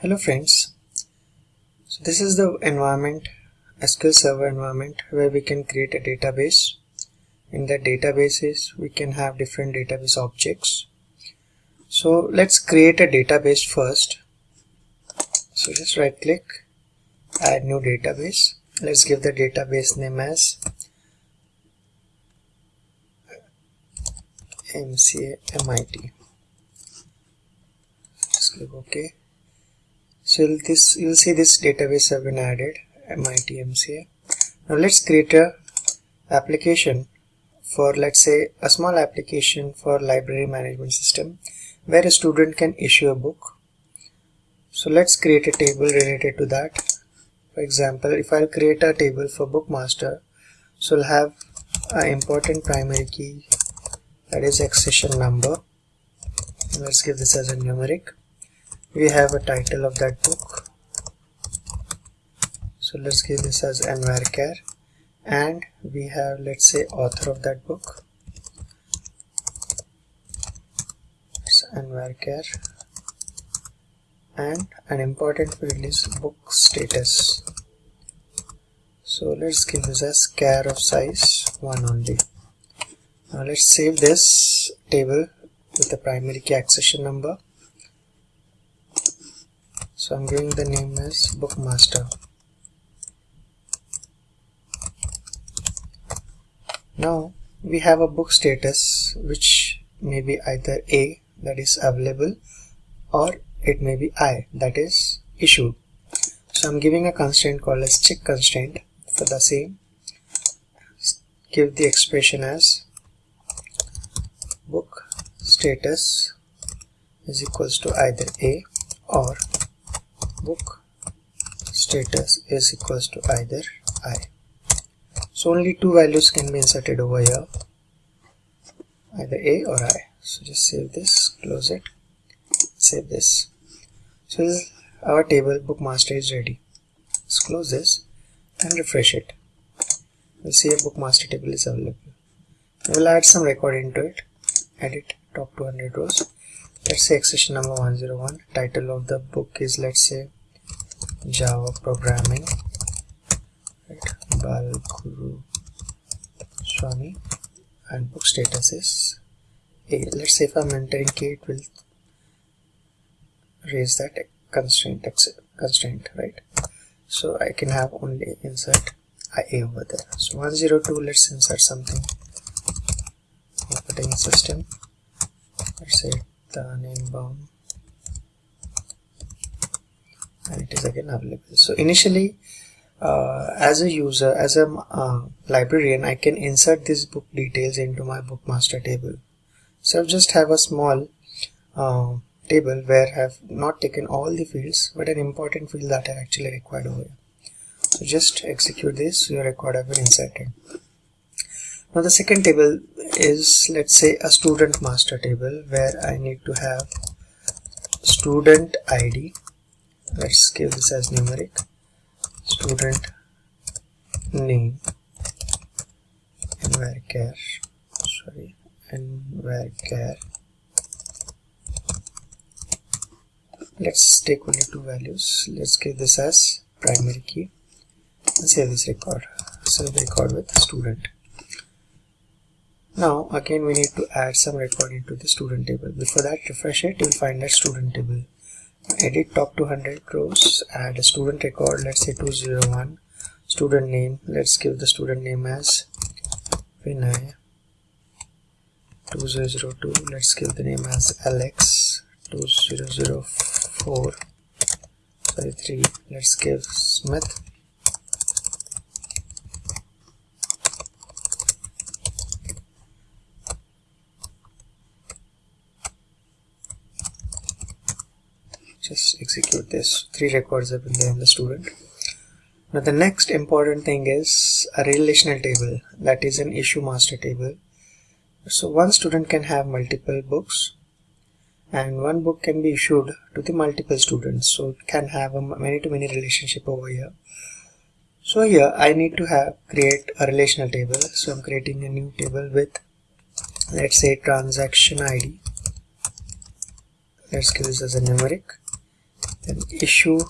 Hello friends. So this is the environment SQL Server environment where we can create a database. In the databases we can have different database objects. So let's create a database first. So just right click, add new database. Let's give the database name as MCA MIT. Just click OK so this you'll see this database have been added MIT MCA now let's create a application for let's say a small application for library management system where a student can issue a book. So let's create a table related to that. For example if I'll create a table for bookmaster so I'll have an important primary key that is accession number. Let's give this as a numeric we have a title of that book. So let's give this as nvarchar and we have let's say author of that book. So nvarchar and an important field is book status. So let's give this as char of size 1 only. Now let's save this table with the primary key accession number so I'm giving the name as bookmaster. Now we have a book status which may be either A that is available or it may be I that is issued. So I'm giving a constraint called as check constraint for the same. Give the expression as book status is equals to either A or book status is equals to either i. So only two values can be inserted over here either a or i. So just save this close it save this. So our table bookmaster is ready. Let's close this and refresh it. We'll see a bookmaster table is available. We'll add some record into it. Edit top 200 rows. Let's say accession number 101 title of the book is let's say Java programming right Balguru Swami and book status is A. Let's say if I'm entering K it will raise that constraint constraint right? So I can have only insert IA over there. So 102 let's insert something. Operating system. Let's say the name bound and it is again available so initially uh, as a user as a uh, librarian I can insert these book details into my bookmaster table. So I just have a small uh, table where I have not taken all the fields but an important field that are actually required over here. So just execute this your record have been inserted. Now the second table is let's say a student master table where I need to have student ID let's give this as numeric. Student name. nvarchar sorry. And varchar let's take only two values. Let's give this as primary key. And save this record. Save the record with student. Now again we need to add some record into the student table. Before that refresh it. You'll find that student table edit top 200 rows add a student record let's say 201 student name let's give the student name as Vinay. 2002 let's give the name as Alex. 2004 sorry 3 let's give Smith execute this. Three records have been there in the student. Now the next important thing is a relational table. That is an issue master table. So one student can have multiple books and one book can be issued to the multiple students. So it can have a many to many relationship over here. So here I need to have create a relational table. So I'm creating a new table with let's say transaction ID let's give this as a numeric then issue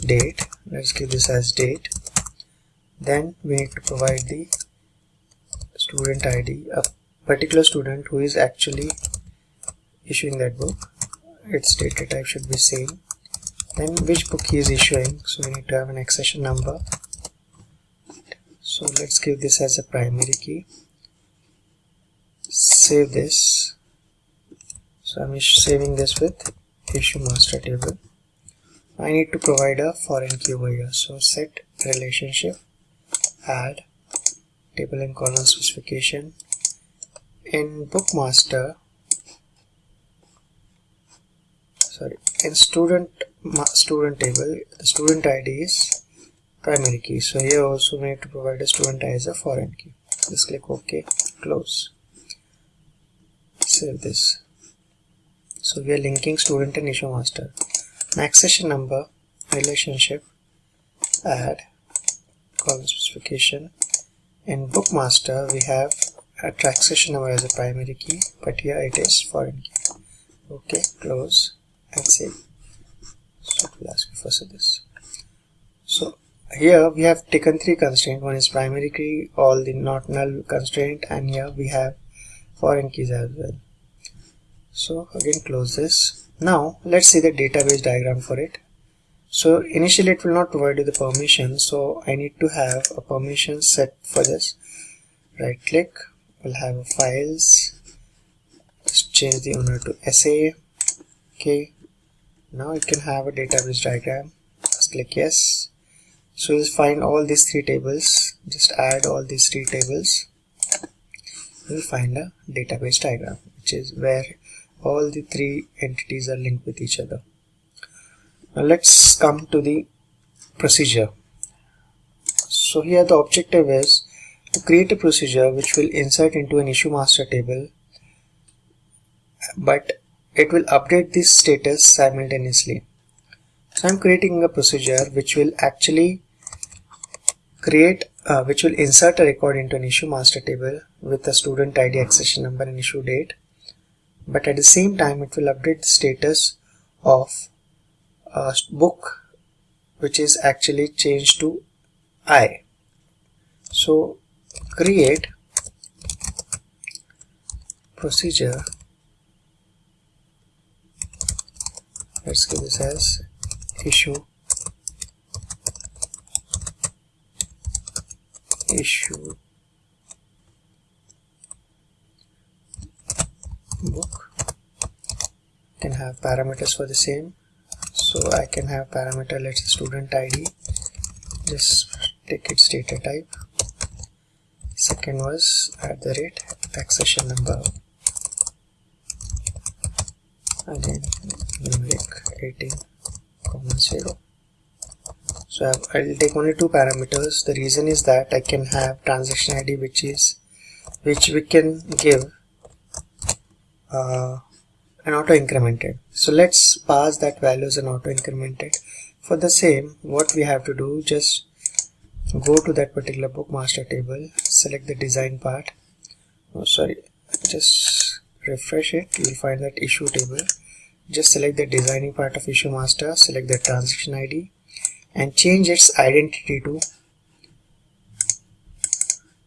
date. Let's give this as date. Then we need to provide the student id a particular student who is actually issuing that book. Its data type should be same. Then which book he is issuing. So we need to have an accession number. So let's give this as a primary key. Save this. So I'm saving this with issue master table. I need to provide a foreign key over here. So set relationship add table and column specification. In bookmaster sorry in student student table the student id is primary key. So here also we need to provide a student id as a foreign key. Just click ok close. Save this so we are linking student and issue master. Accession number relationship add column specification. In bookmaster we have a transaction number as a primary key but here it is foreign key. Okay close and save so it will ask you for this. So here we have taken three constraints. One is primary key all the not null constraint and here we have foreign keys as well so again close this. Now let's see the database diagram for it. So initially it will not provide you the permission so I need to have a permission set for this. Right click we'll have a files. Just change the owner to SA okay now you can have a database diagram. Just click yes. So you'll find all these three tables. Just add all these three tables. You'll find a database diagram which is where all the three entities are linked with each other. Now let's come to the procedure. So here the objective is to create a procedure which will insert into an issue master table but it will update this status simultaneously. So I'm creating a procedure which will actually create uh, which will insert a record into an issue master table with a student ID accession number and issue date but at the same time it will update the status of a book which is actually changed to I. So create procedure. Let's give this as issue. Issue book can have parameters for the same. So I can have parameter let's say student ID just take its data type. Second was at the rate accession number. Again numeric 18 comma 0 so I'll take only two parameters. The reason is that I can have transaction ID which is which we can give uh, an auto incremented so let's pass that value as an auto incremented for the same what we have to do just go to that particular book master table select the design part. Oh sorry just refresh it. You'll find that issue table. Just select the designing part of issue master select the transaction id and change its identity to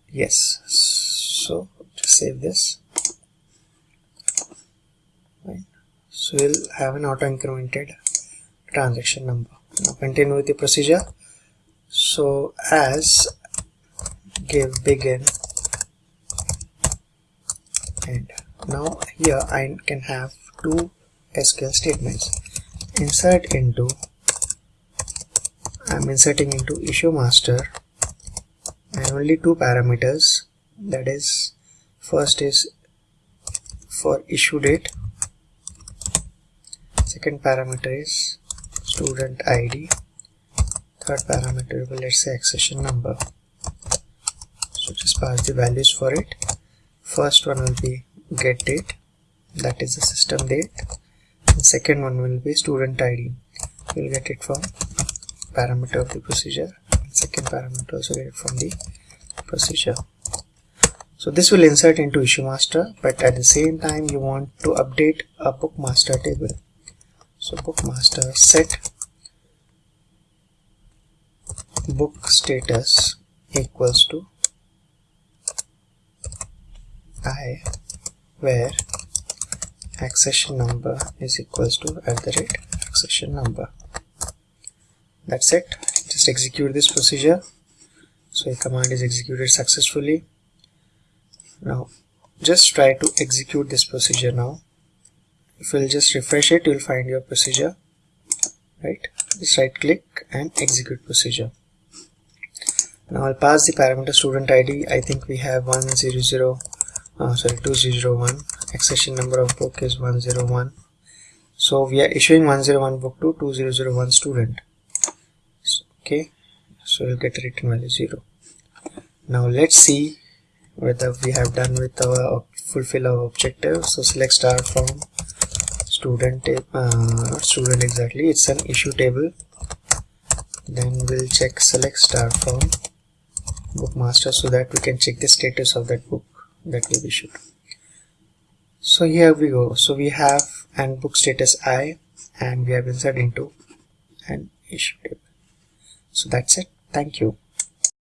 yes. So just save this right. So we'll have an auto incremented transaction number. Now continue with the procedure. So as give begin and now here I can have two SQL statements. Insert into I'm inserting into issue master and only two parameters. That is first is for issue date second parameter is student ID third parameter will let's say accession number. So just pass the values for it. First one will be get date. That is the system date. The second one will be student id we'll get it from parameter of the procedure. Second parameter also get it from the procedure. So this will insert into issue master but at the same time you want to update a book master table so bookmaster set book status equals to i where accession number is equals to at the rate accession number. That's it. Just execute this procedure. So a command is executed successfully. Now just try to execute this procedure now if you'll just refresh it you'll find your procedure. Right? Just right click and execute procedure. Now I'll pass the parameter student ID I think we have 100 uh, sorry 2001 accession number of book is 101 so we are issuing 101 book to 2001 student. Okay? So we'll get written value 0 now let's see whether we have done with our fulfill our objective. So select star from student uh, student exactly. It's an issue table. Then we'll check select star from bookmaster so that we can check the status of that book that we've issued. So here we go. So we have an book status i and we have inserted into an issue table. So that's it. Thank you